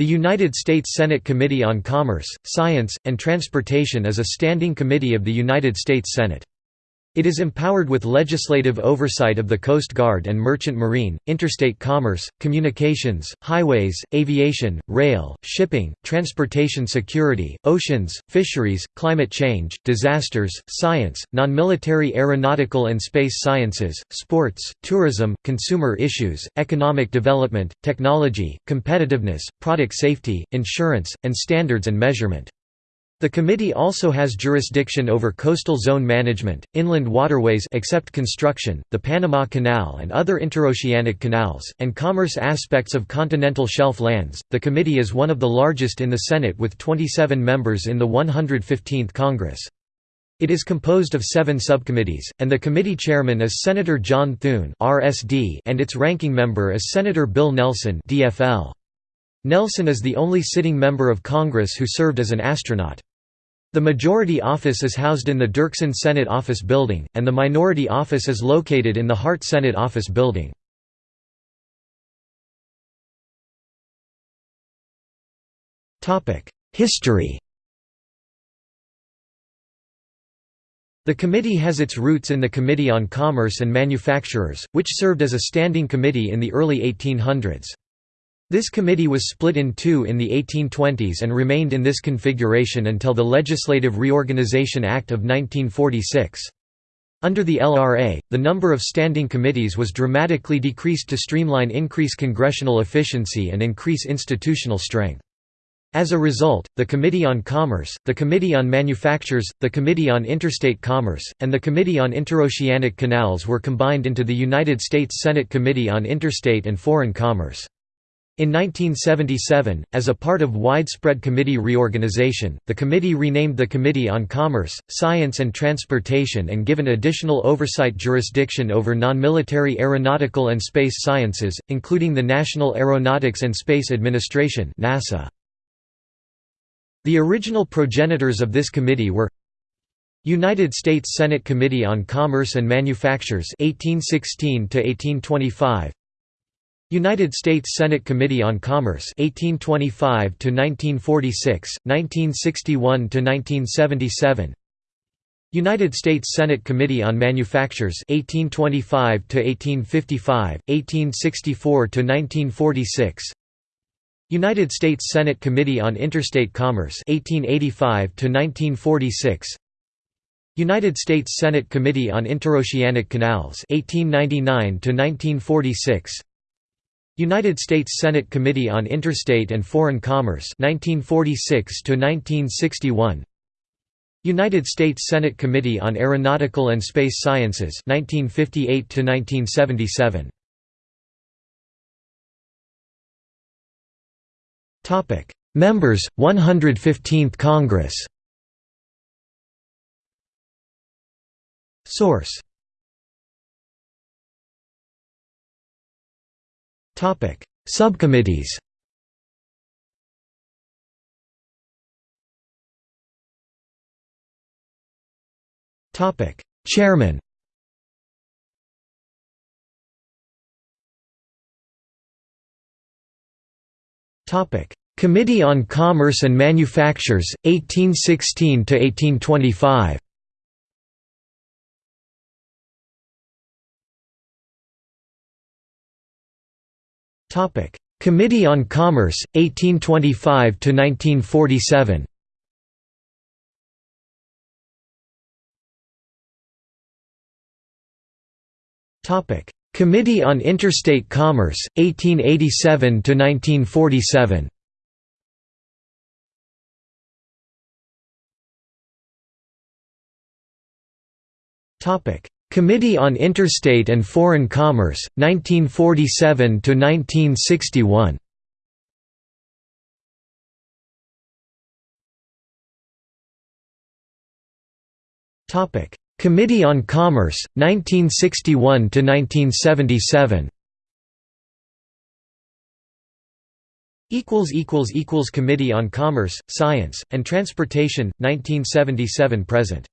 The United States Senate Committee on Commerce, Science, and Transportation is a standing committee of the United States Senate. It is empowered with legislative oversight of the Coast Guard and Merchant Marine, interstate commerce, communications, highways, aviation, rail, shipping, transportation security, oceans, fisheries, climate change, disasters, science, non-military aeronautical and space sciences, sports, tourism, consumer issues, economic development, technology, competitiveness, product safety, insurance, and standards and measurement. The committee also has jurisdiction over coastal zone management, inland waterways except construction, the Panama Canal and other interoceanic canals, and commerce aspects of continental shelf lands. The committee is one of the largest in the Senate with 27 members in the 115th Congress. It is composed of seven subcommittees, and the committee chairman is Senator John Thune (RSD) and its ranking member is Senator Bill Nelson (DFL). Nelson is the only sitting member of Congress who served as an astronaut. The majority office is housed in the Dirksen Senate Office Building, and the minority office is located in the Hart Senate Office Building. History The committee has its roots in the Committee on Commerce and Manufactures, which served as a standing committee in the early 1800s. This committee was split in two in the 1820s and remained in this configuration until the Legislative Reorganization Act of 1946. Under the LRA, the number of standing committees was dramatically decreased to streamline increase congressional efficiency and increase institutional strength. As a result, the Committee on Commerce, the Committee on Manufactures, the Committee on Interstate Commerce, and the Committee on Interoceanic Canals were combined into the United States Senate Committee on Interstate and Foreign Commerce. In 1977, as a part of widespread committee reorganization, the committee renamed the Committee on Commerce, Science and Transportation and given additional oversight jurisdiction over non-military aeronautical and space sciences, including the National Aeronautics and Space Administration NASA. The original progenitors of this committee were United States Senate Committee on Commerce and Manufactures 1816 1825 United States Senate Committee on Commerce 1825 to 1946 1961 to 1977 United States Senate Committee on Manufactures 1825 to 1855 1864 to 1946 United States Senate Committee on Interstate Commerce 1885 to 1946 United States Senate Committee on Interoceanic Canals 1899 to 1946 United States Senate Committee on Interstate and Foreign Commerce 1946 to 1961 United States Senate Committee on Aeronautical and Space Sciences 1958 to 1977 Topic Members 115th Congress. Source Subcommittees Chairman Topic: Committee on Commerce and Manufactures, 1816 to 1825. Topic: Committee on Commerce 1825 to 1947. Topic: Committee on Interstate Commerce 1887 to 1947. Topic: Committee on Interstate and Foreign Commerce, 1947 to 1961. Topic: Committee on Commerce, 1961 to 1977. Equals equals equals Committee on Commerce, Science, and Transportation, 1977 present.